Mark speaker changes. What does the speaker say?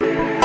Speaker 1: you.